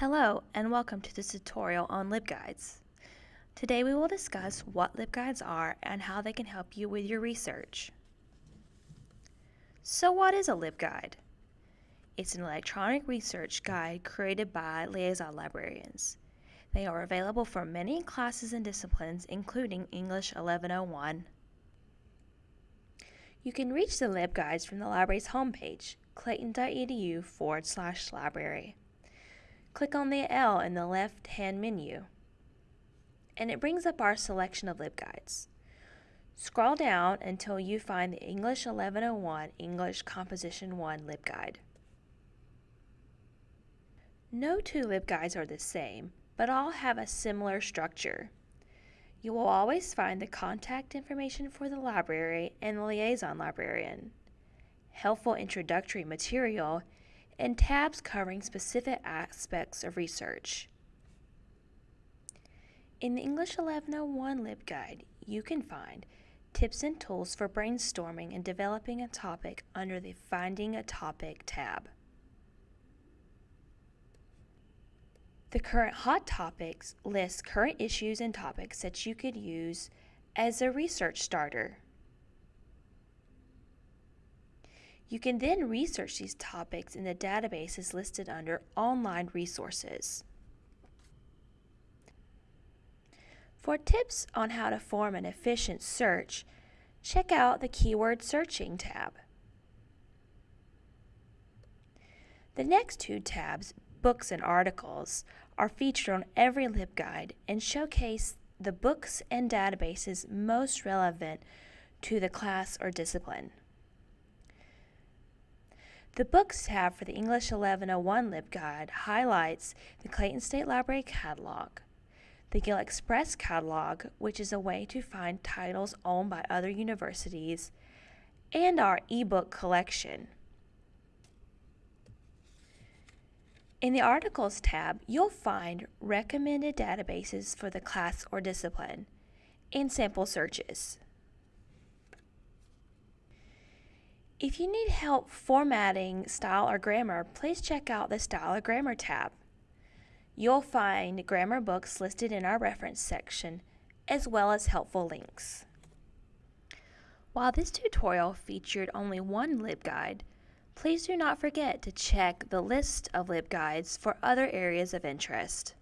Hello and welcome to this tutorial on LibGuides. Today we will discuss what LibGuides are and how they can help you with your research. So what is a LibGuide? It's an electronic research guide created by liaison librarians. They are available for many classes and disciplines including English 1101. You can reach the LibGuides from the library's homepage, clayton.edu forward slash library. Click on the L in the left-hand menu, and it brings up our selection of LibGuides. Scroll down until you find the English 1101 English Composition 1 LibGuide. No two LibGuides are the same, but all have a similar structure. You will always find the contact information for the library and the liaison librarian, helpful introductory material, and tabs covering specific aspects of research. In the English 1101 LibGuide, you can find tips and tools for brainstorming and developing a topic under the Finding a Topic tab. The current hot topics lists current issues and topics that you could use as a research starter. You can then research these topics in the databases listed under Online Resources. For tips on how to form an efficient search, check out the Keyword Searching tab. The next two tabs, Books and Articles, are featured on every LibGuide and showcase the books and databases most relevant to the class or discipline. The Books tab for the English 1101 LibGuide highlights the Clayton State Library catalog, the GIL Express catalog, which is a way to find titles owned by other universities, and our ebook collection. In the Articles tab, you'll find recommended databases for the class or discipline and sample searches. If you need help formatting style or grammar, please check out the Style or Grammar tab. You'll find grammar books listed in our reference section, as well as helpful links. While this tutorial featured only one LibGuide, please do not forget to check the list of LibGuides for other areas of interest.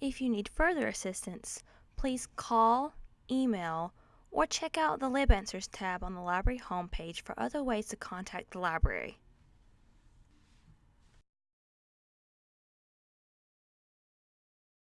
If you need further assistance, please call, email, or check out the LibAnswers tab on the library homepage for other ways to contact the library.